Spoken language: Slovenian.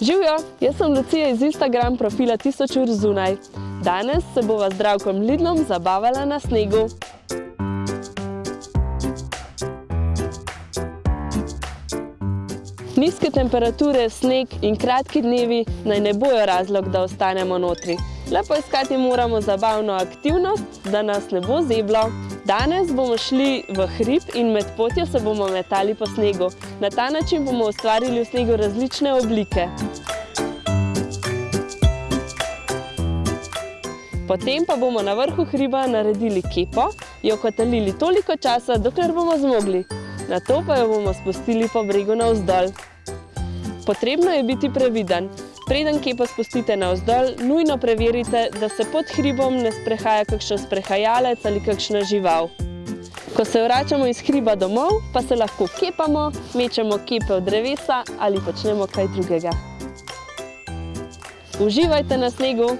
Živijo, jaz sem Lucija iz Instagram profila 1000 ur zunaj. Danes se bova z Zdravkom Lidlom zabavala na snegu. Nizke temperature, sneg in kratki dnevi naj ne bojo razlog, da ostanemo notri. Le poiskati moramo zabavno aktivnost, da nas ne bo zeblo. Danes bomo šli v hrib in med potjo se bomo metali po snegu. Na ta način bomo ustvarili v snegu različne oblike. Potem pa bomo na vrhu hriba naredili kepo, jo kotalili toliko časa, dokler bomo zmogli. Nato pa jo bomo spustili po bregu navzdol. Potrebno je biti previden. Preden kepo spustite navzdol, nujno preverite, da se pod hribom ne sprehaja kakšen sprehajalec ali kakšna žival. Ko se vračamo iz hriba domov, pa se lahko kepamo, mečemo kepe v drevesa ali počnemo kaj drugega. Uživajte na snegu!